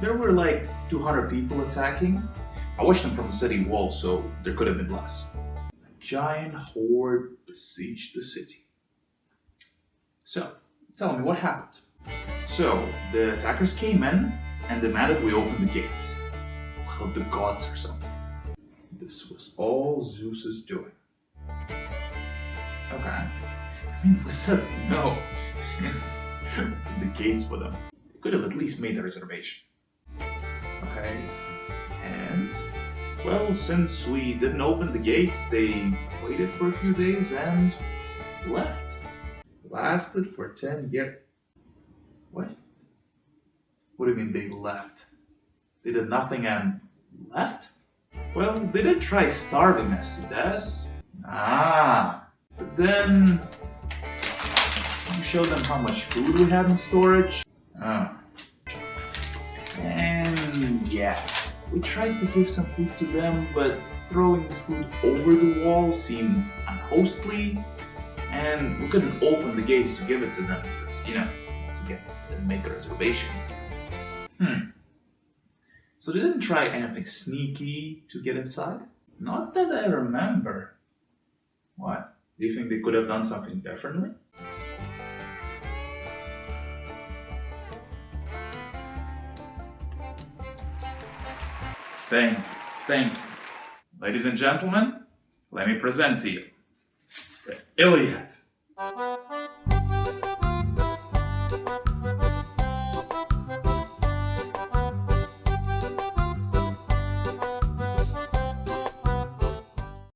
there were like 200 people attacking. I watched them from the city wall, so there could have been less. A giant horde besieged the city. So, tell me what happened. So, the attackers came in and demanded we open the gates. Well, the gods or something. This was all Zeus's doing. Okay. I mean, we said no. the gates for them. They could have at least made a reservation. Well, since we didn't open the gates, they waited for a few days and left. Lasted for 10 years. What? What do you mean they left? They did nothing and left? Well, they did try starving us to death. Ah, but then you showed them how much food we had in storage. Ah. And yeah, we tried to give some food to them, but throwing the food over the wall seemed unhostly, and we couldn't open the gates to give it to them because, you know, once again, didn't make a reservation. Hmm. So they didn't try anything sneaky to get inside? Not that I remember. What? Do you think they could have done something differently? Thank you, thank you. Ladies and gentlemen, let me present to you the Iliad.